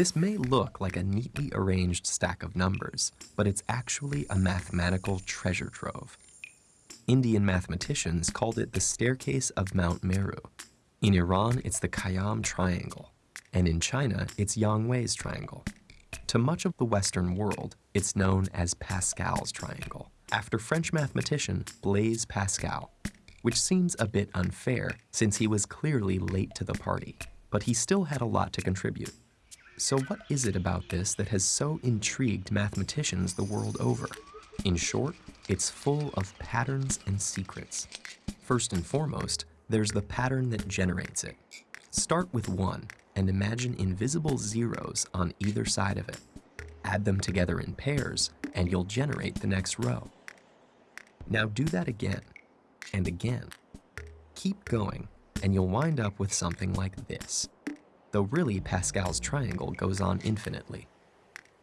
This may look like a neatly arranged stack of numbers, but it's actually a mathematical treasure trove. Indian mathematicians called it the staircase of Mount Meru. In Iran, it's the Khayyam Triangle, and in China, it's Yang Hui's Triangle. To much of the Western world, it's known as Pascal's Triangle, after French mathematician Blaise Pascal, which seems a bit unfair since he was clearly late to the party, but he still had a lot to contribute. So what is it about this that has so intrigued mathematicians the world over? In short, it's full of patterns and secrets. First and foremost, there's the pattern that generates it. Start with 1 and imagine invisible zeros on either side of it. Add them together in pairs and you'll generate the next row. Now do that again and again. Keep going and you'll wind up with something like this, though really Pascal's triangle goes on infinitely.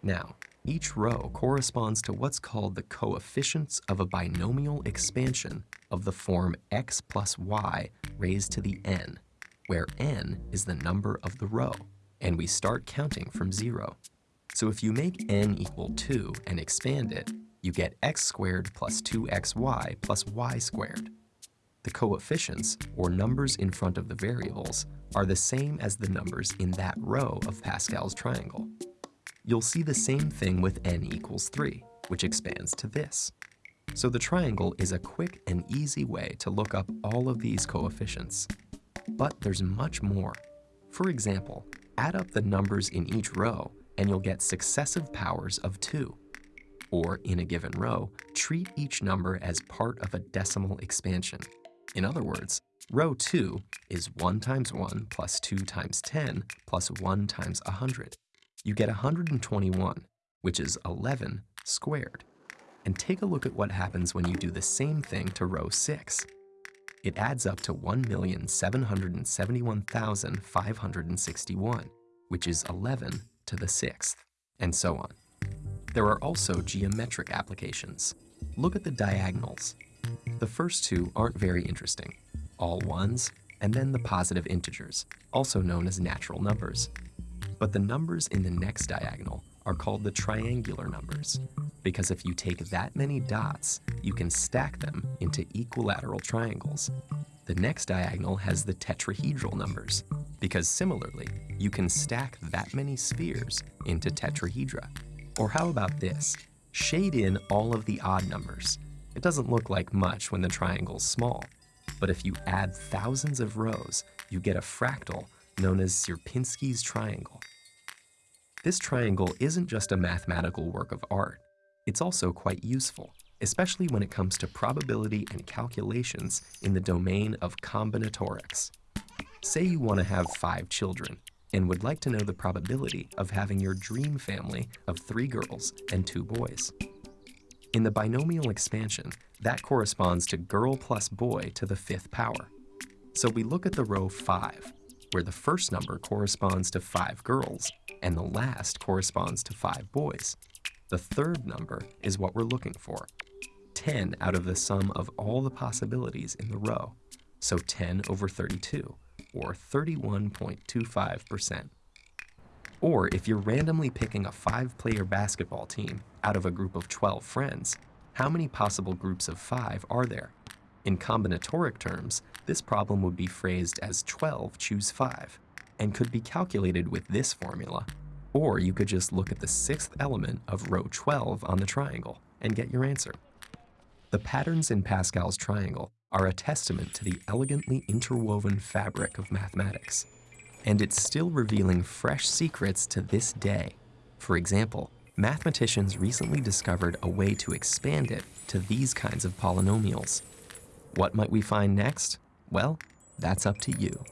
Now, each row corresponds to what's called the coefficients of a binomial expansion of the form x plus y raised to the n, where n is the number of the row, and we start counting from zero. So if you make n equal 2 and expand it, you get x squared plus 2xy plus y squared. The coefficients, or numbers in front of the variables, are the same as the numbers in that row of Pascal's triangle you'll see the same thing with n equals 3, which expands to this. So the triangle is a quick and easy way to look up all of these coefficients. But there's much more. For example, add up the numbers in each row and you'll get successive powers of 2. Or in a given row, treat each number as part of a decimal expansion. In other words, row 2 is 1 times 1 plus 2 times 10 plus 1 times 100 you get 121, which is 11 squared. And take a look at what happens when you do the same thing to row 6. It adds up to 1,771,561, which is 11 to the sixth, and so on. There are also geometric applications. Look at the diagonals. The first two aren't very interesting. All ones, and then the positive integers, also known as natural numbers. But the numbers in the next diagonal are called the triangular numbers, because if you take that many dots, you can stack them into equilateral triangles. The next diagonal has the tetrahedral numbers, because similarly, you can stack that many spheres into tetrahedra. Or how about this? Shade in all of the odd numbers. It doesn't look like much when the triangle's small, but if you add thousands of rows, you get a fractal known as Sierpinski's triangle. This triangle isn't just a mathematical work of art, it's also quite useful, especially when it comes to probability and calculations in the domain of combinatorics. Say you want to have five children and would like to know the probability of having your dream family of three girls and two boys. In the binomial expansion, that corresponds to girl plus boy to the fifth power. So we look at the row 5, where the first number corresponds to five girls and the last corresponds to five boys. The third number is what we're looking for, 10 out of the sum of all the possibilities in the row, so 10 over 32, or 31.25%. Or if you're randomly picking a five-player basketball team out of a group of 12 friends, how many possible groups of five are there? In combinatoric terms, this problem would be phrased as 12 choose 5, and could be calculated with this formula. Or you could just look at the sixth element of row 12 on the triangle and get your answer. The patterns in Pascal's triangle are a testament to the elegantly interwoven fabric of mathematics. And it's still revealing fresh secrets to this day. For example, mathematicians recently discovered a way to expand it to these kinds of polynomials. What might we find next? Well, that's up to you.